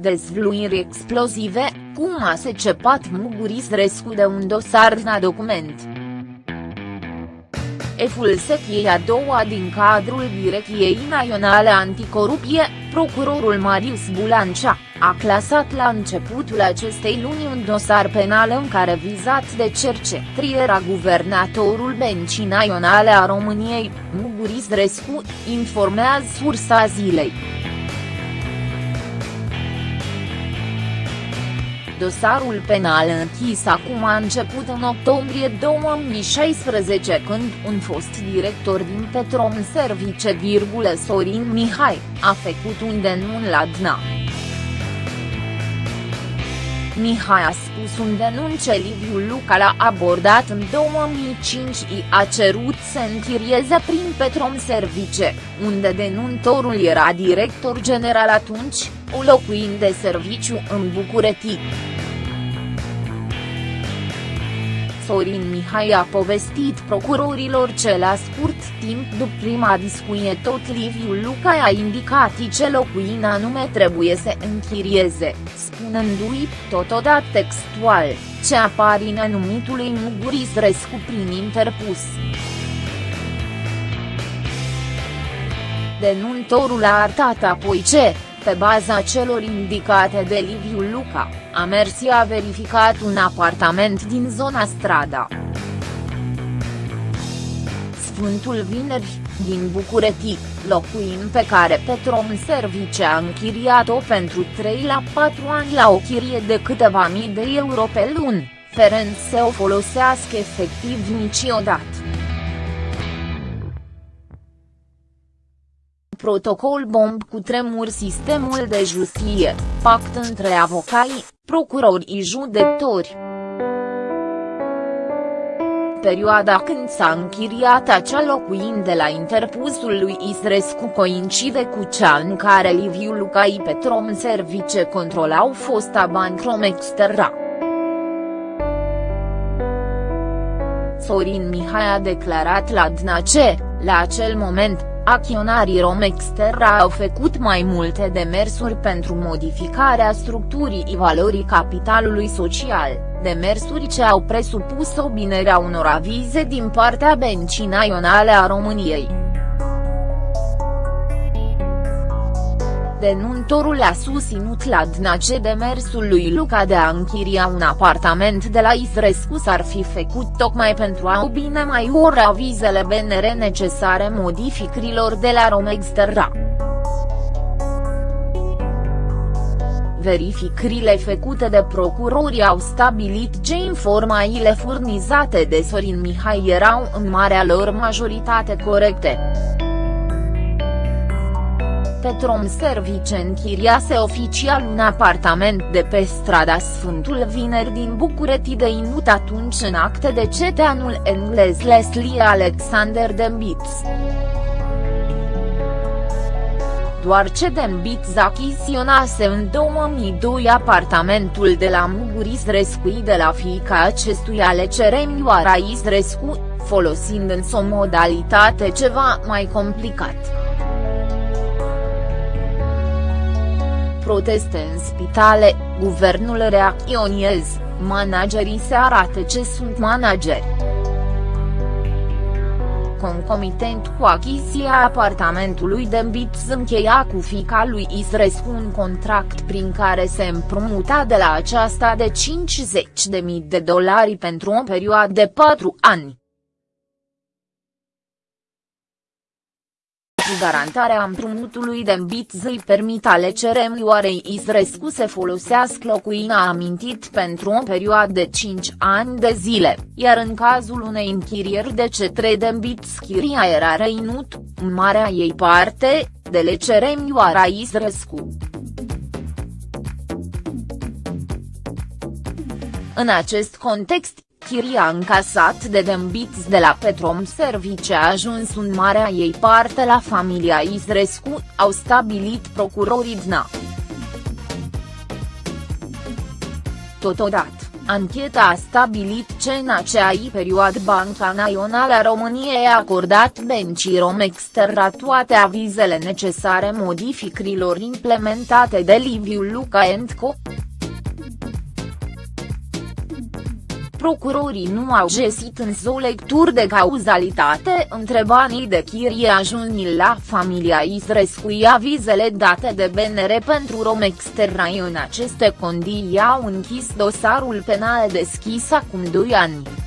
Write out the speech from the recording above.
dezvluiri explozive, cum a secepat Muguris Rescu de un dosar la document. Eful secției a doua din cadrul Direcției Naționale Anticorupție, procurorul Marius Bulancea, a clasat la începutul acestei luni un dosar penal în care vizat de cercetri era guvernatorul Bencii Naționale a României, Muguris Rescu, informează sursa zilei. Dosarul penal închis acum a început în octombrie 2016 când un fost director din Petrom Service, Sorin Mihai, a făcut un denunț la DNA. Mihai a spus un denunț ce Liviu Luca l-a abordat în 2005 și a cerut să închirieze prin Petrom Service, unde denuntorul era director general atunci, o locuind de serviciu în București. Sorin Mihai a povestit procurorilor ce la scurt timp după prima discuție tot Liviu Luca a indicat ce locuin anume trebuie să închirieze, spunându-i, totodată textual, ce apar în anumitului Muguris Rescu prin interpus. Denuntorul a arătat apoi ce, pe baza celor indicate de Liviu Luca, a mers și a verificat un apartament din zona Strada. Sfântul Vineri, din București, locuin pe care Petrom Service a închiriat-o pentru 3 la 4 ani la o chirie de câteva mii de euro pe lună, Ferenc să o folosească efectiv niciodată. Protocol bomb cu tremur sistemul de justiție, pact între avocai, procurori și judecători. Perioada când s-a închiriat acea locuin de la interpusul lui Isrescu coincide cu cea în care Liviu Lucai Petrom Service controlau fosta Bancrom Exterra. Sorin Mihai a declarat la DNACE, la acel moment, Acționarii Romexterra au făcut mai multe demersuri pentru modificarea structurii și valorii capitalului social, demersuri ce au presupus obinerea unor avize din partea Bencii Naționale a României. Denuntorul a susținut la DNAC demersul lui Luca de a închiria un apartament de la Isrescu s-ar fi făcut tocmai pentru a obine mai ori avizele BNR necesare modificărilor de la Romexterra. Verificările făcute de procurori au stabilit ce informațiile furnizate de Sorin Mihai erau în marea lor majoritate corecte. Petrom Service închiriase oficial un apartament de pe strada Sfântul Vineri din București de inut atunci în acte de ceteanul englez Leslie Alexander Dembitz. Doar ce Dembitz achiziționase în 2002 apartamentul de la Muguris Rescu de la fiica acestuia Leceremioara Isrescu, folosind însă o modalitate ceva mai complicat. Proteste în spitale, guvernul reacționez, managerii se arată ce sunt manageri. Concomitent cu achiziția apartamentului de Mbitz încheia cu fica lui Isrescu un contract prin care se împrumuta de la aceasta de 50.000 de dolari pentru o perioadă de 4 ani. Garantarea împrumutului de îmbit îi permit alecerem Ioarei Isrescu să folosească locuina amintit pentru o perioadă de 5 ani de zile, iar în cazul unei închirieri de cetre de îmbit schiria era reinut, în marea ei parte, de lecerem Ioara Isrescu. În acest context, Chiria încasat de Dembitz de la Petrom Service a ajuns un marea ei parte la familia Isrescu, au stabilit procurorii DNA. Totodată, Ancheta a stabilit ce în aceai perioadă Banca Națională a României a acordat bencii Romexterra toate avizele necesare modificărilor implementate de Liviu Luca Co. procurorii nu au găsit însă o lectură de cauzalitate între banii de chirie ajunși la familia Isrescu avizele date de BNR pentru Romex Terrai în aceste condiții au închis dosarul penal deschis acum 2 ani.